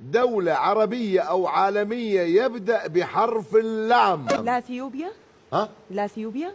دولة عربية أو عالمية يبدأ بحرف اللام. لاثيوبيا ها؟ لاثيوبيا